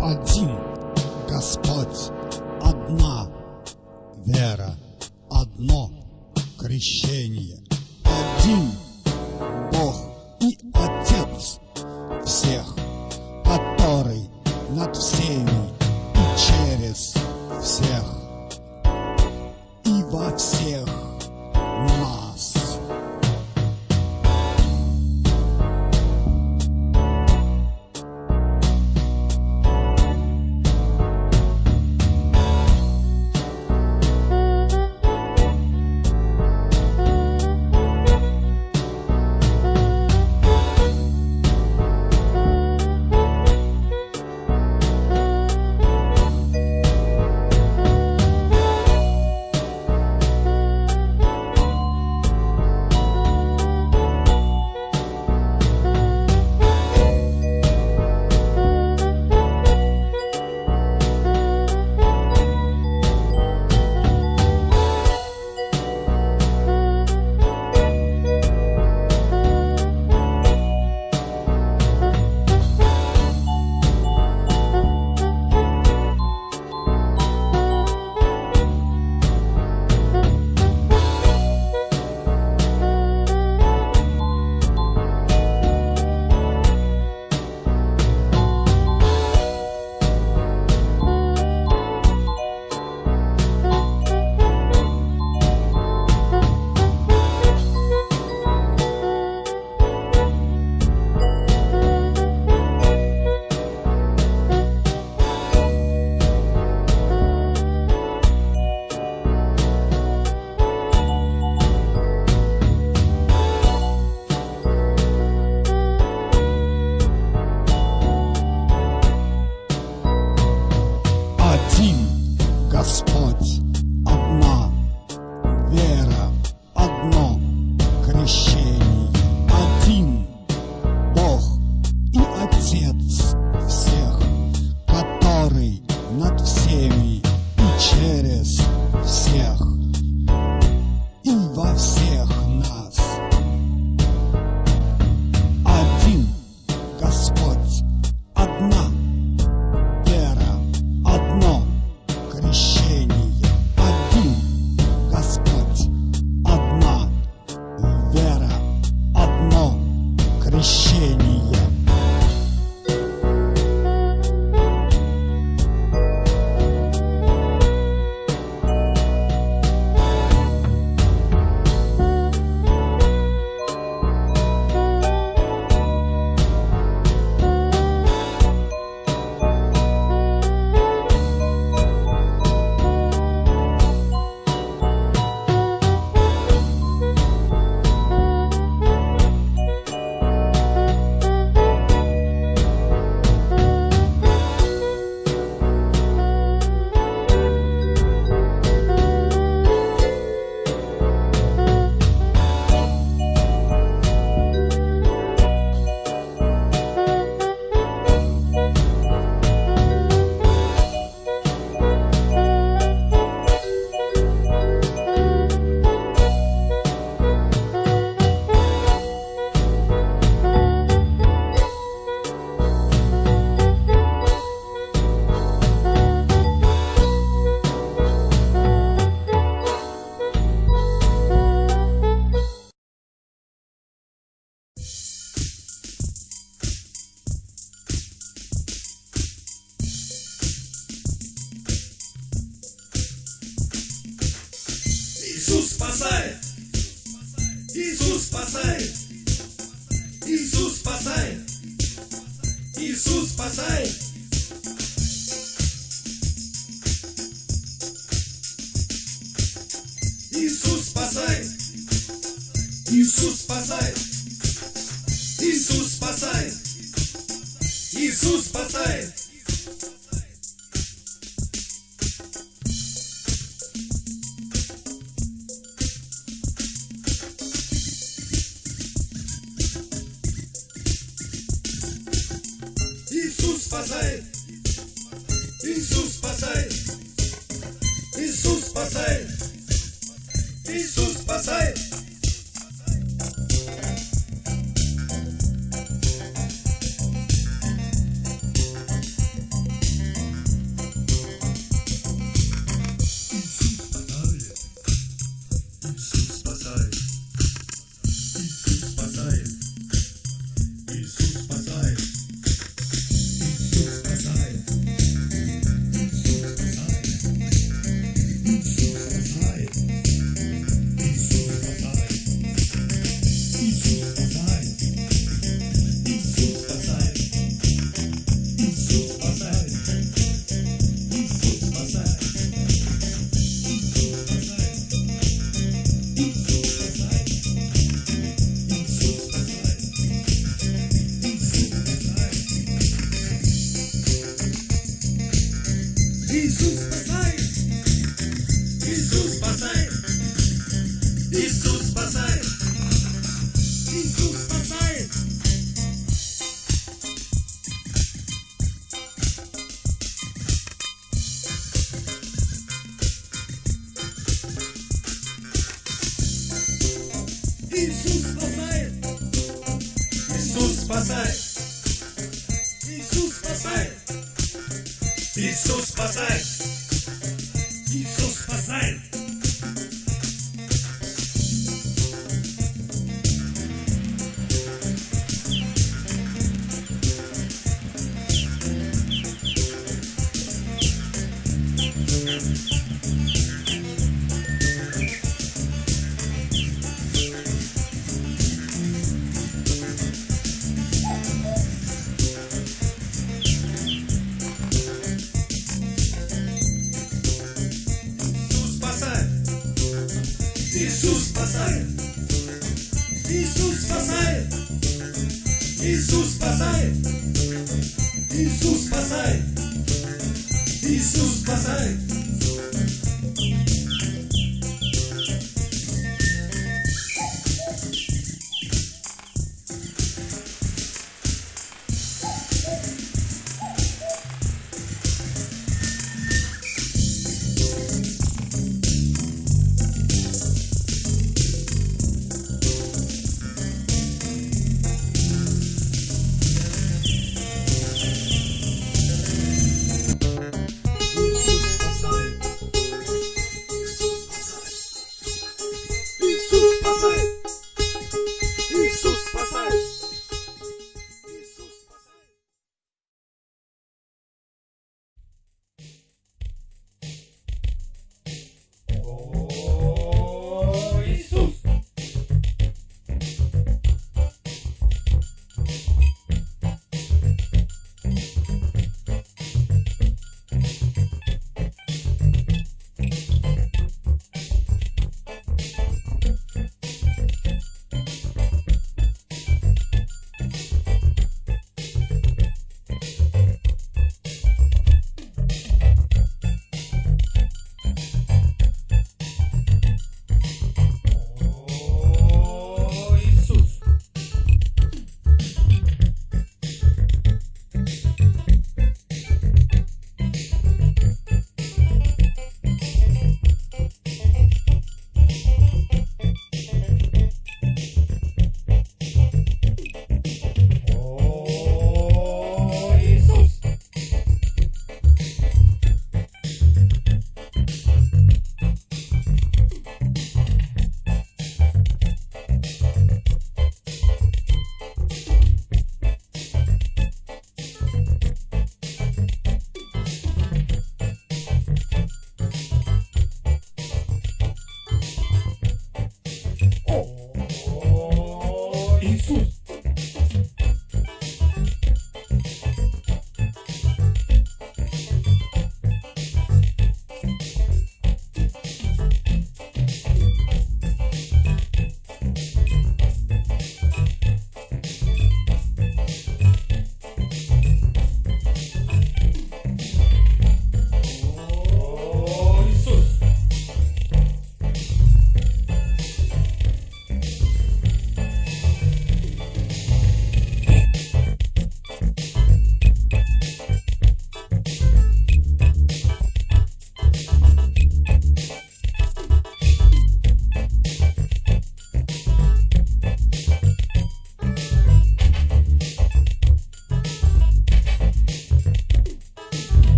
один Господь, одна вера, одно крещение, один Бог и Отец всех, который над всеми. Иисус спасает. Иисус спасает. Иисус спасает. Иисус спасает.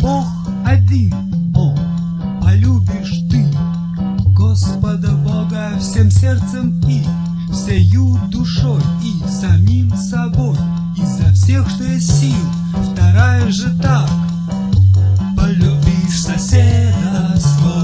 Бог один Он. Полюбишь ты Господа Бога всем сердцем и всею душой и самим собой, изо всех, что есть сил. Вторая же так, полюбишь соседа своего,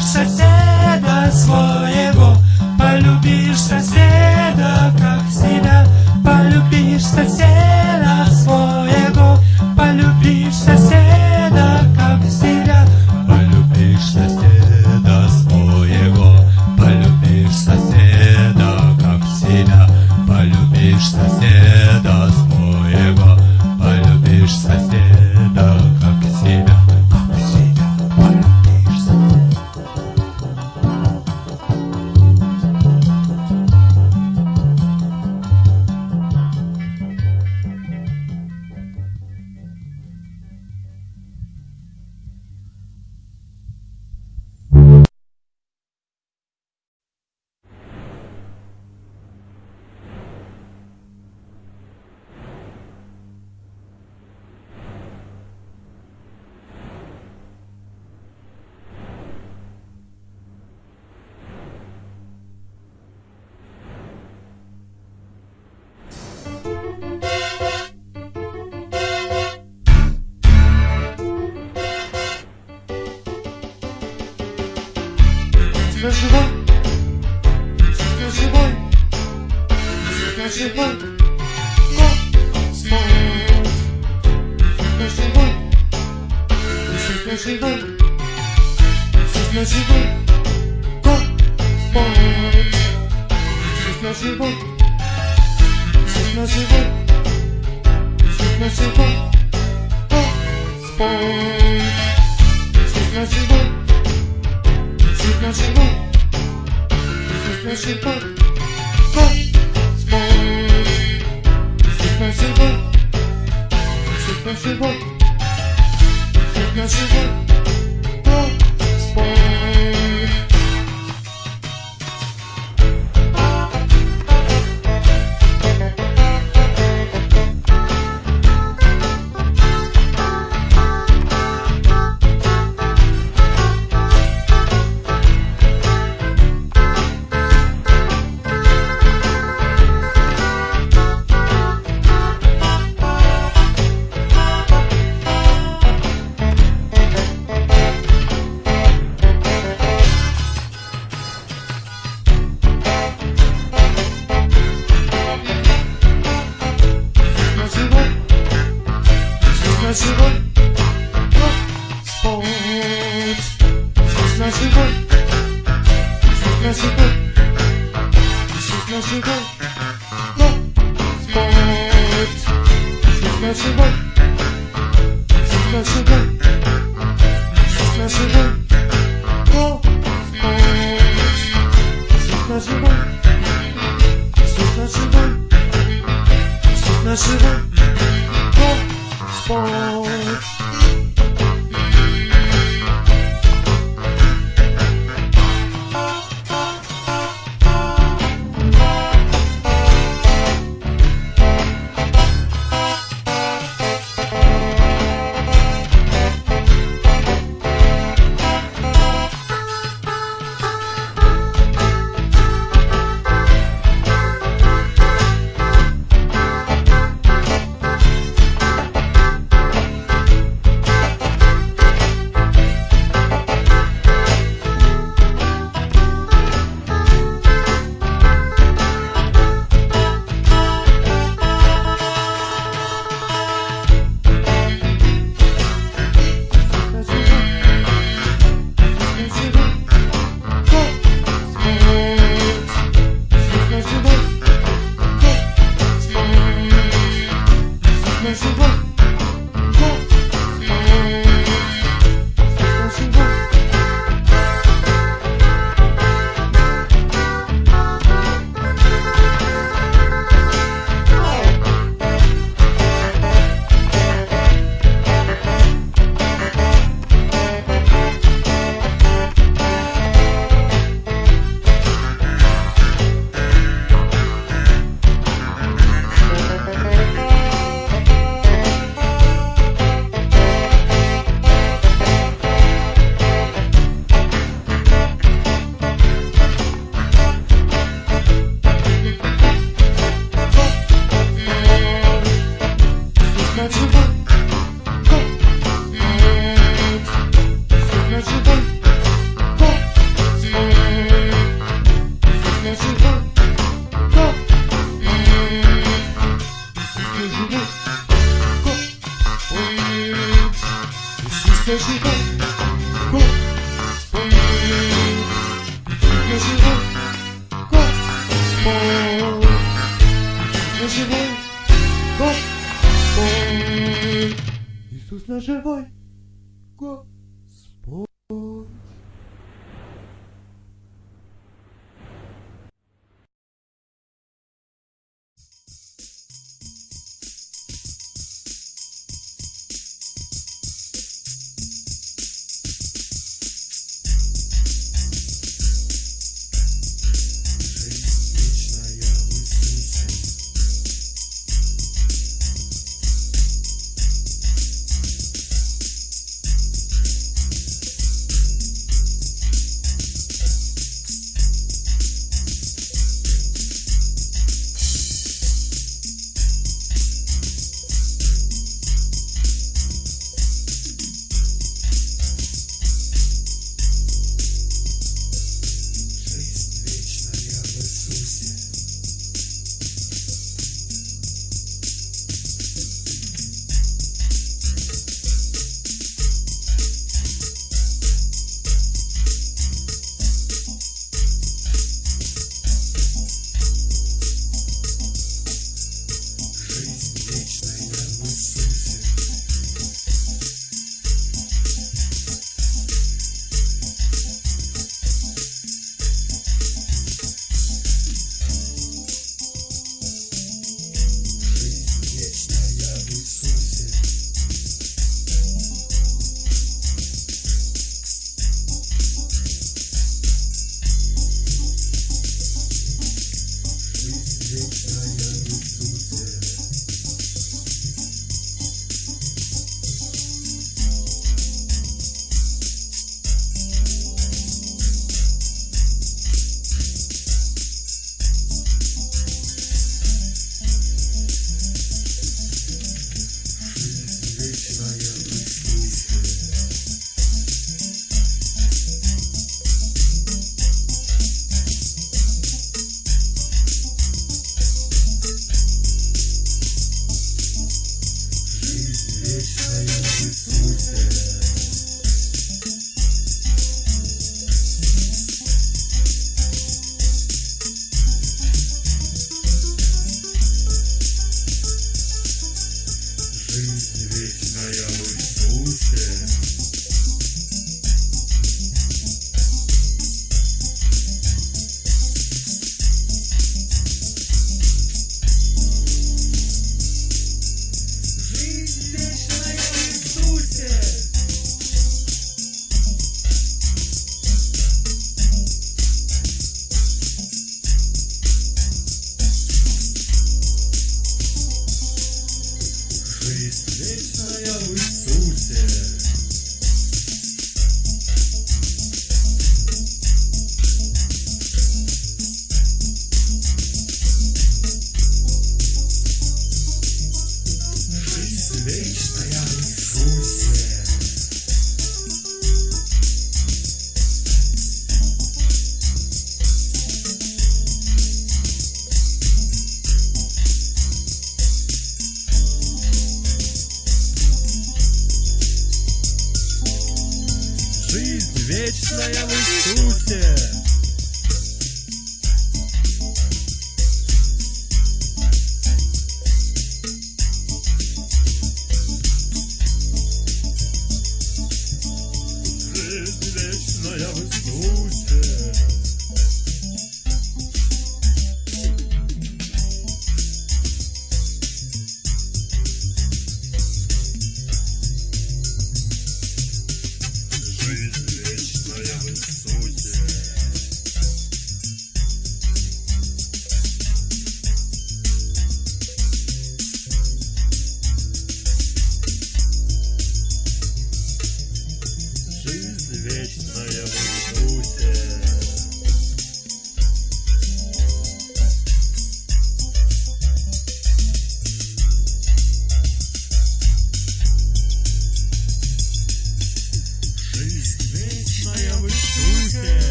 полюбишь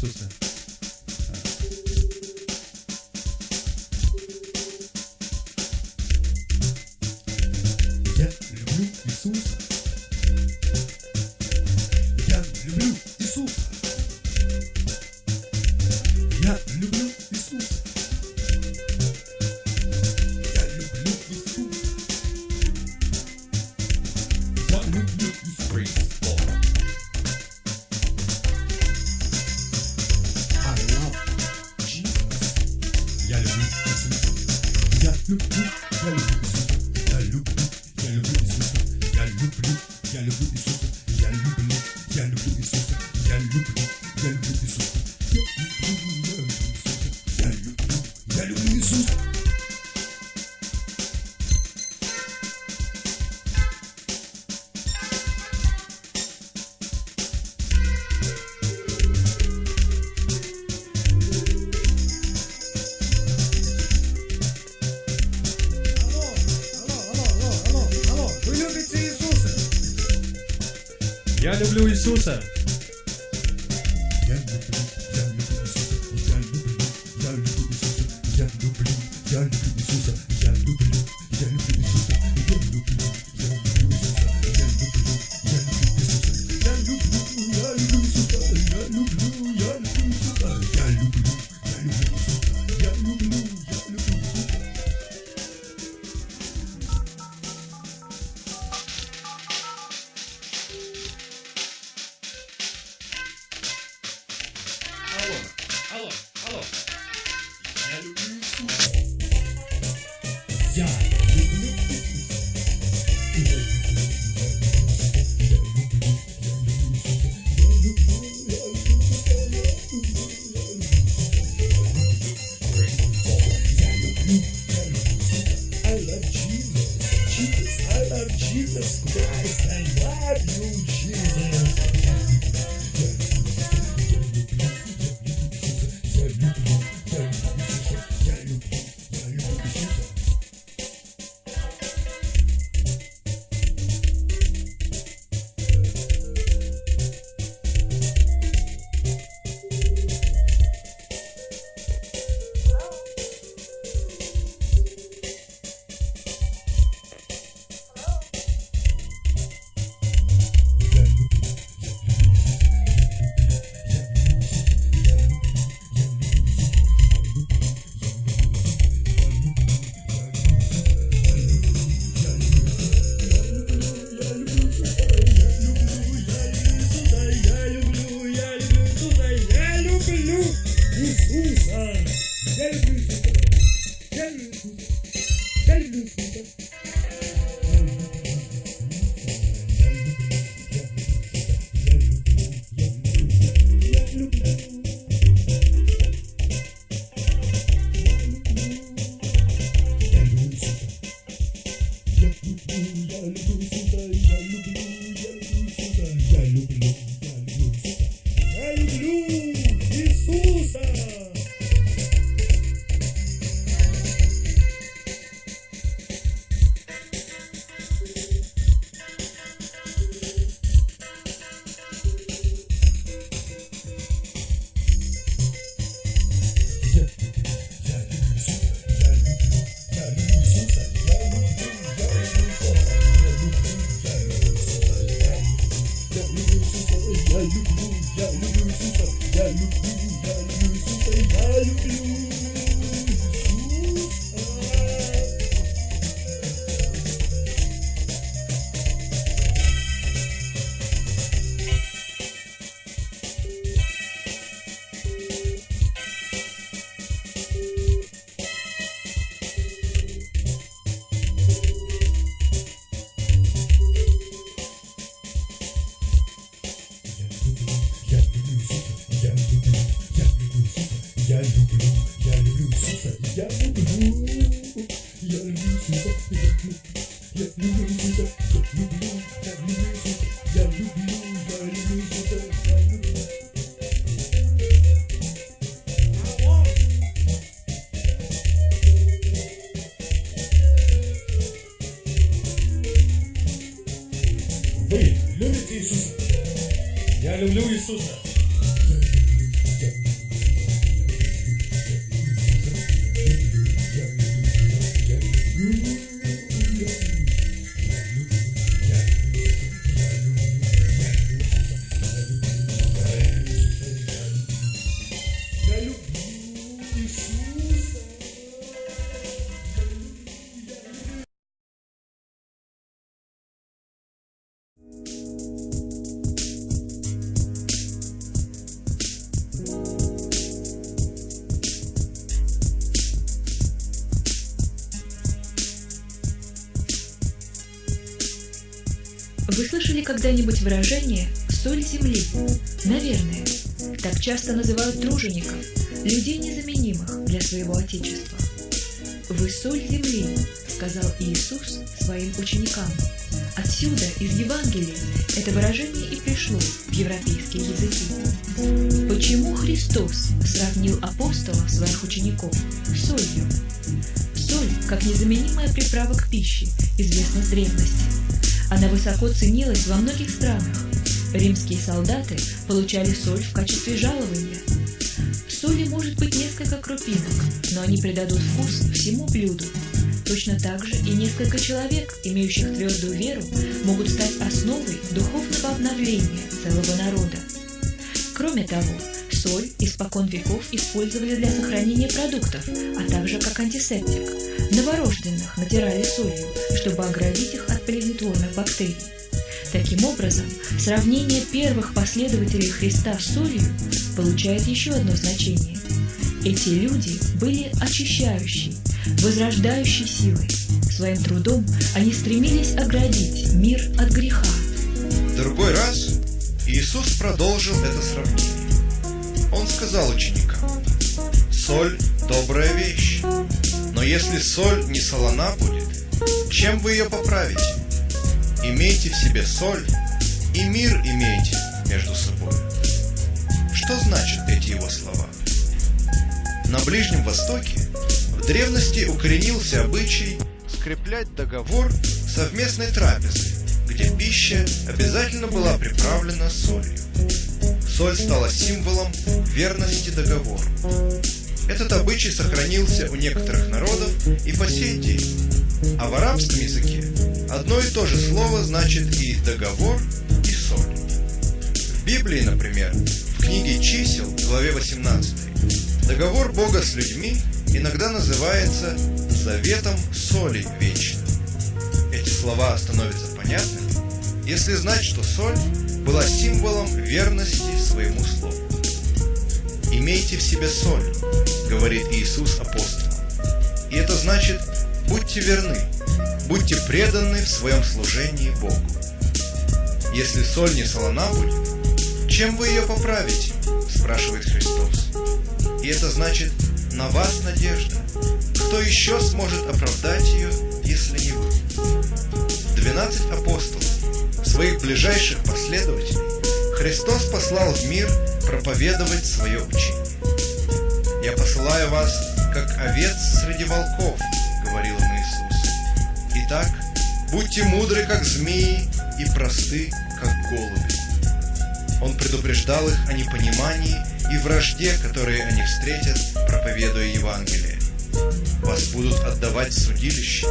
Jesús. Люблю Иисуса. Hum. Humana. Dentro когда-нибудь выражение «соль земли»? Наверное. Так часто называют тружеников, людей незаменимых для своего Отечества. «Вы соль земли», — сказал Иисус своим ученикам. Отсюда, из Евангелия, это выражение и пришло в европейские языки. Почему Христос сравнил апостолов, своих учеников, с солью? Соль, как незаменимая приправа к пище, известна с древности. Она высоко ценилась во многих странах. Римские солдаты получали соль в качестве жалования. В соли может быть несколько крупинок, но они придадут вкус всему блюду. Точно так же и несколько человек, имеющих твердую веру, могут стать основой духовного обновления целого народа. Кроме того, соль испокон веков использовали для сохранения продуктов, а также как антисептик. Новорожденных натирали солью, чтобы оградить их от плодотворных бактерий. Таким образом, сравнение первых последователей Христа с солью получает еще одно значение. Эти люди были очищающей, возрождающей силой. Своим трудом они стремились оградить мир от греха. В другой раз Иисус продолжил это сравнение. Он сказал ученикам, «Соль – добрая вещь, но если соль не солона будет, чем вы ее поправите? Имейте в себе соль, и мир имейте между собой». Что значат эти его слова? На Ближнем Востоке в древности укоренился обычай скреплять договор совместной трапезы, где пища обязательно была приправлена солью. Соль стала символом верности договору. Этот обычай сохранился у некоторых народов и по сей день. А в арабском языке одно и то же слово значит и договор, и соль. В Библии, например, в книге чисел, главе 18, договор Бога с людьми иногда называется заветом соли вечной. Эти слова становятся понятными, если знать, что соль была символом верности своему слову. «Имейте в себе соль», — говорит Иисус апостолам. И это значит, будьте верны, будьте преданы в своем служении Богу. Если соль не солона будет, чем вы ее поправите? спрашивает Христос. И это значит, на вас надежда. Кто еще сможет оправдать ее, если не вы? Двенадцать апостолов, своих ближайших последователей, Христос послал в мир проповедовать свое учение. «Я посылаю вас, как овец среди волков». «Итак, будьте мудры, как змеи, и просты, как голуби». Он предупреждал их о непонимании и вражде, которые они встретят, проповедуя Евангелие. Вас будут отдавать в судилище,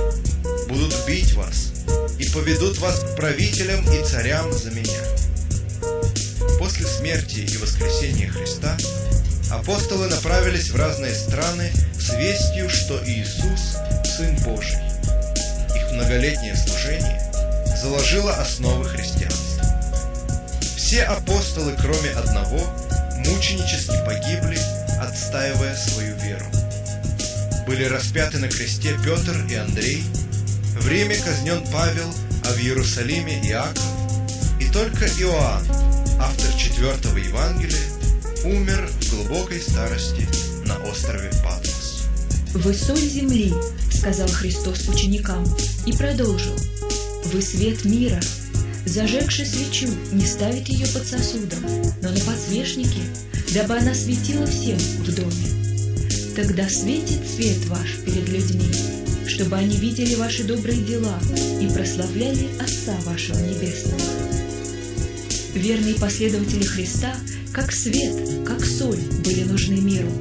будут бить вас и поведут вас к правителям и царям за меня. После смерти и воскресения Христа апостолы направились в разные страны с вестью, что Иисус – Сын Божий. Многолетнее служение заложило основы христианства. Все апостолы, кроме одного, мученически погибли, отстаивая свою веру. Были распяты на кресте Петр и Андрей, в Риме казнен Павел, а в Иерусалиме Иаков, и только Иоанн, автор четвертого Евангелия, умер в глубокой старости на острове Патмос. «Вы соль земли», — сказал Христос ученикам, и продолжил. «Вы свет мира. Зажегший свечу не ставит ее под сосудом, но на подсвечнике, дабы она светила всем в доме. Тогда светит свет ваш перед людьми, чтобы они видели ваши добрые дела и прославляли Отца вашего Небесного». Верные последователи Христа, как свет, как соль, были нужны миру,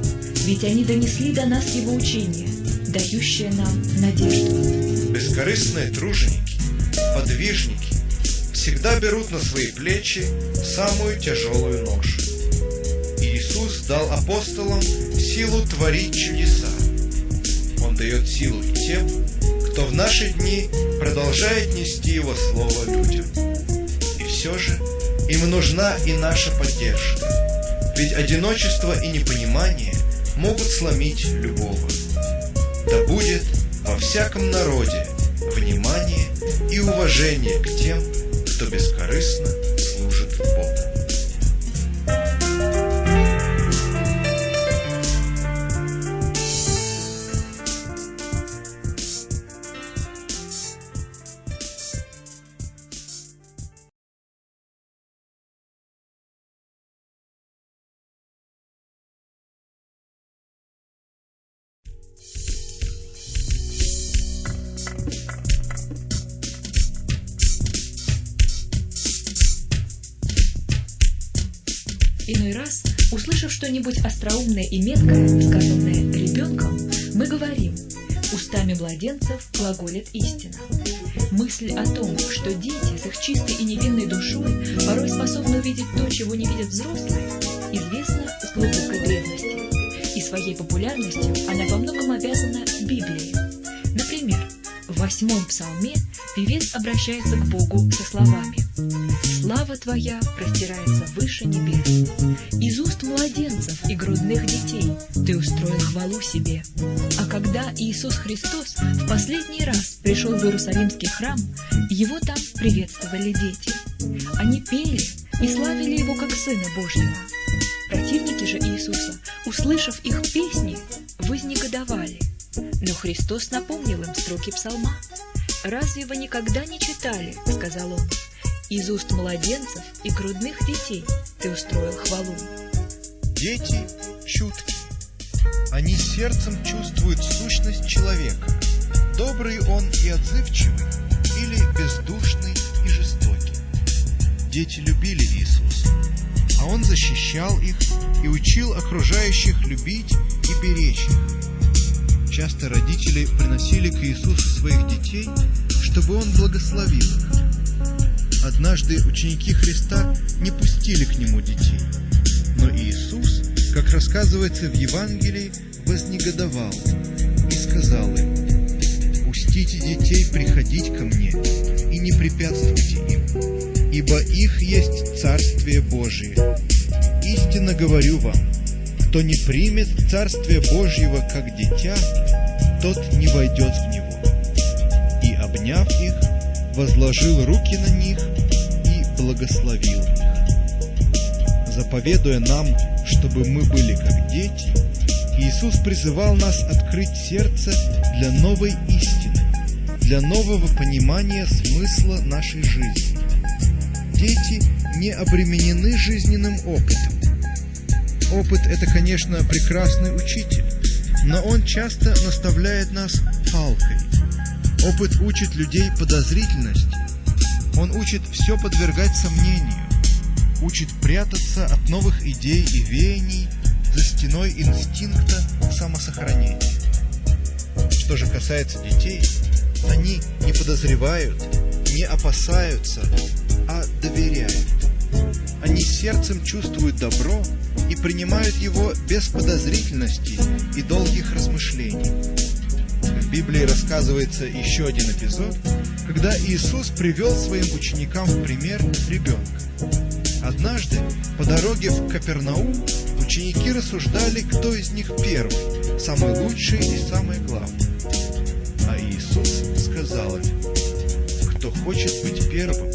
ведь они донесли до нас его учение, дающее нам надежду. Бескорыстные труженики, подвижники всегда берут на свои плечи самую тяжелую ношу. Иисус дал апостолам силу творить чудеса. Он дает силу и тем, кто в наши дни продолжает нести Его Слово людям. И все же им нужна и наша поддержка. Ведь одиночество и непонимание могут сломить любого. Да будет во всяком народе внимание и уважение к тем, что бескорыстно служит Богу. Что-нибудь остроумное и меткое, сказанное ребенком, мы говорим, устами младенцев глаголит истина. Мысль о том, что дети с их чистой и невинной душой порой способны увидеть то, чего не видят взрослые, известна с глубокой древности. И своей популярностью она во многом обязана Библии. Например, в восьмом псалме певец обращается к Богу со словами «Слава Твоя простирается выше небес. Из уст младенцев и грудных детей Ты устроил хвалу себе». А когда Иисус Христос в последний раз пришел в Иерусалимский храм, Его там приветствовали дети. Они пели и славили Его как Сына Божьего. Противники же Иисуса, услышав их песни, вознегодовали. Но Христос напомнил им строки псалма. «Разве вы никогда не читали, — сказал он, — из уст младенцев и грудных детей ты устроил хвалу?» Дети чуткие. Они сердцем чувствуют сущность человека. Добрый он и отзывчивый, или бездушный и жестокий. Дети любили Иисуса, а Он защищал их и учил окружающих любить и беречь их. Часто родители приносили к Иисусу своих детей, чтобы Он благословил их. Однажды ученики Христа не пустили к Нему детей, но Иисус, как рассказывается в Евангелии, вознегодовал и сказал им, «Пустите детей приходить ко мне и не препятствуйте им, ибо их есть Царствие Божие. Истинно говорю вам, кто не примет Царствие Божьего как дитя, тот не войдет в него». И, обняв их, возложил руки на них и благословил их заповедуя нам, чтобы мы были как дети, Иисус призывал нас открыть сердце для новой истины, для нового понимания смысла нашей жизни. Дети не обременены жизненным опытом. Опыт – это, конечно, прекрасный учитель, но он часто наставляет нас палкой. Опыт учит людей подозрительности. Он учит все подвергать сомнению учит прятаться от новых идей и веяний за стеной инстинкта самосохранения. Что же касается детей, они не подозревают, не опасаются, а доверяют. Они сердцем чувствуют добро и принимают его без подозрительности и долгих размышлений. В Библии рассказывается еще один эпизод, когда Иисус привел своим ученикам в пример ребенка. Однажды по дороге в Капернаум ученики рассуждали, кто из них первый, самый лучший и самый главный. А Иисус сказал им, кто хочет быть первым,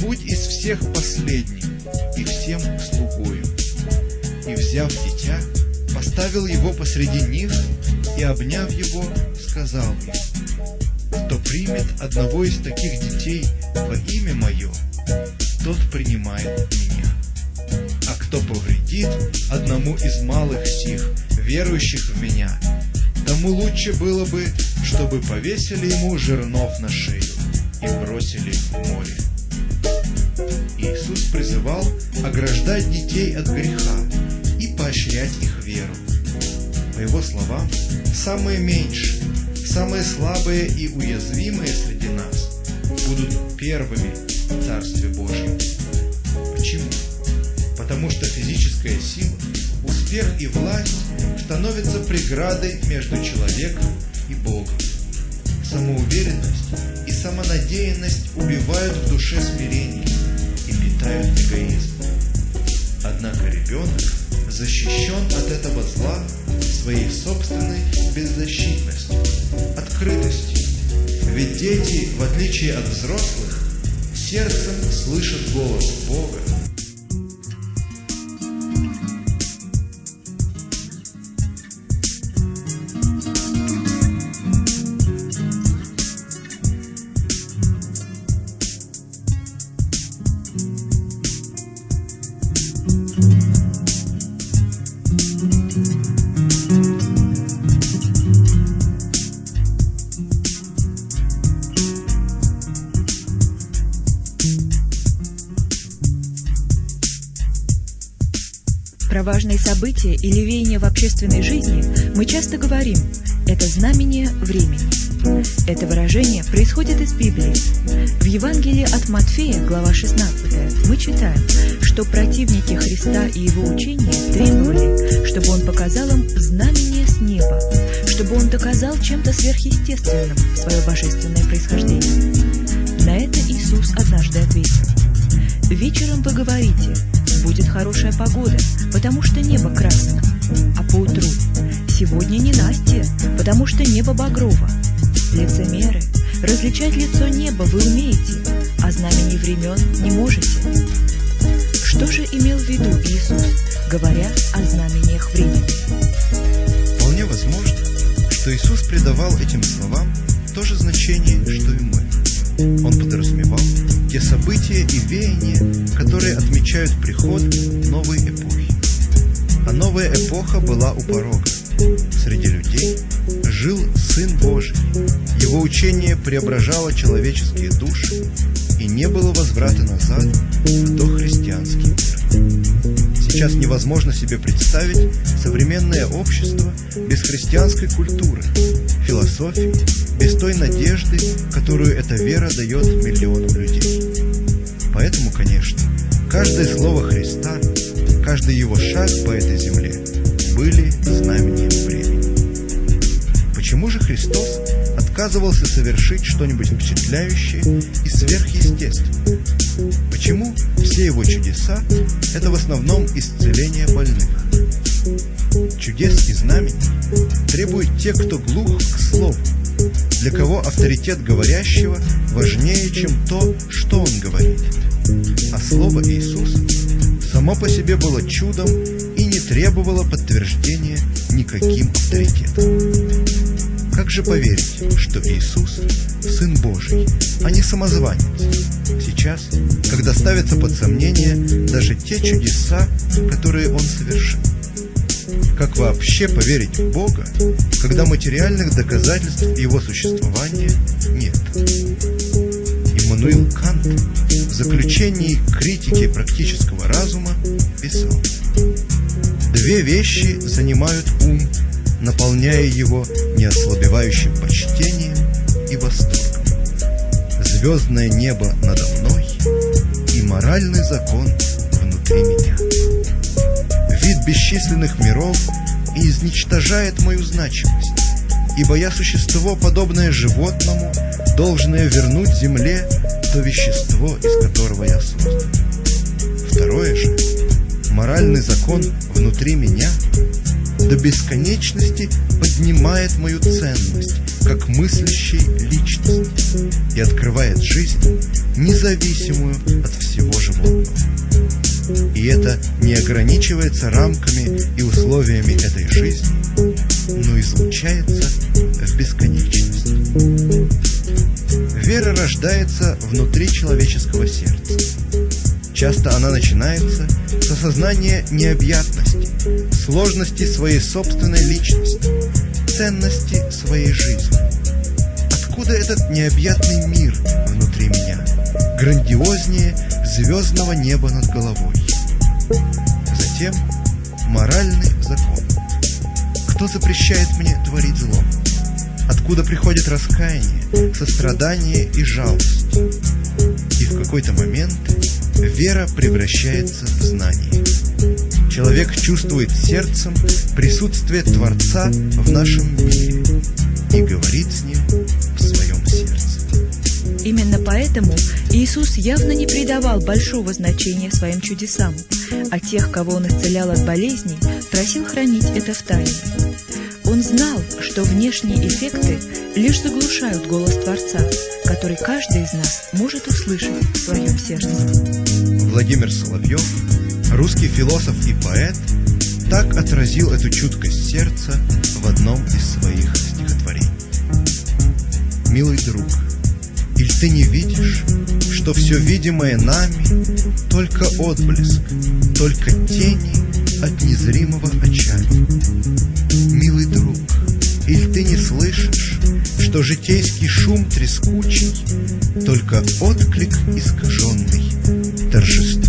будь из всех последним и всем слугою. И, взяв дитя, поставил его посреди них и, обняв его, сказал им, кто примет одного из таких детей во имя мое, тот принимает меня. А кто повредит одному из малых сих, верующих в меня, тому лучше было бы, чтобы повесили ему жернов на шею и бросили в море. Иисус призывал ограждать детей от греха и поощрять их веру. По его словам, самые меньшие, самые слабые и уязвимые среди нас будут первыми в Царстве Божьем. Почему? Потому что физическая сила, успех и власть становятся преградой между человеком и Богом. Самоуверенность и самонадеянность убивают в душе смирение питают эгоизм. Однако ребенок защищен от этого зла своей собственной беззащитностью, открытостью. Ведь дети, в отличие от взрослых, сердцем слышат голос Бога. Важные события или веяния в общественной жизни мы часто говорим «это знамение времени». Это выражение происходит из Библии. В Евангелии от Матфея, глава 16, мы читаем, что противники Христа и его учения требовали, чтобы он показал им знамение с неба, чтобы он доказал чем-то сверхъестественным свое божественное происхождение. На это Иисус однажды ответил «Вечером вы говорите, будет хорошая погода, потому что небо красное, а поутру сегодня не Настя, потому что небо багрово. Лицемеры, различать лицо неба вы умеете, а знамений времен не можете. Что же имел в виду Иисус, говоря о знамениях времени? Вполне возможно, что Иисус придавал этим словам то же значение, что и мы. Он подразумевал те события и веяния, которые отмечают приход новой эпохи. А новая эпоха была у порога. Среди людей жил Сын Божий. Его учение преображало человеческие души, и не было возврата назад в дохристианский мир. Сейчас невозможно себе представить современное общество без христианской культуры, философии, без той надежды, которую эта вера дает миллионам людей. Поэтому, конечно, каждое слово Христа, каждый его шаг по этой земле были знамением времени. Почему же Христос отказывался совершить что-нибудь впечатляющее и сверхъестественное? Почему все его чудеса – это в основном исцеление больных? Чудес и знамений требуют те, кто глух к слову, для кого авторитет говорящего важнее, чем то, что он говорит. А слово Иисус само по себе было чудом и не требовало подтверждения никаким авторитетом. Как же поверить, что Иисус – Сын Божий, а не самозванец? Сейчас, когда ставятся под сомнение даже те чудеса, которые Он совершил. Как вообще поверить в Бога, когда материальных доказательств Его существования нет? Иммануил Кант в заключении критики практического разума писал «Две вещи занимают ум, наполняя его неослабевающим почтением и восторгом. Звездное небо надо мной и моральный закон внутри меня. Вид бесчисленных миров изничтожает мою значимость, ибо я существо, подобное животному, должное вернуть земле то вещество, из которого я создан. Второе же, моральный закон внутри меня до бесконечности поднимает мою ценность как мыслящей личности и открывает жизнь, независимую от всего животного. И это не ограничивается рамками и условиями этой жизни, но излучается в бесконечность. Вера рождается внутри человеческого сердца. Часто она начинается с осознания необъятности, сложности своей собственной личности, ценности своей жизни. Откуда этот необъятный мир внутри меня, грандиознее звездного неба над головой? Затем моральный закон. Кто запрещает мне творить зло? Откуда приходит раскаяние, сострадание и жалость? И в какой-то момент вера превращается в знание. Человек чувствует сердцем присутствие Творца в нашем мире и говорит с ним в своем сердце. Именно поэтому Иисус явно не придавал большого значения своим чудесам, а тех, кого Он исцелял от болезней, просил хранить это в тайне. Он знал, что внешние эффекты лишь заглушают голос Творца, который каждый из нас может услышать в своем сердце. Владимир Соловьев, русский философ и поэт, так отразил эту чуткость сердца в одном из своих стихотворений. Милый друг, или ты не видишь, что все видимое нами только отблеск, только тени от незримого очага? Милый друг, или ты не слышишь, что житейский шум трескучий только отклик искаженный торжествующих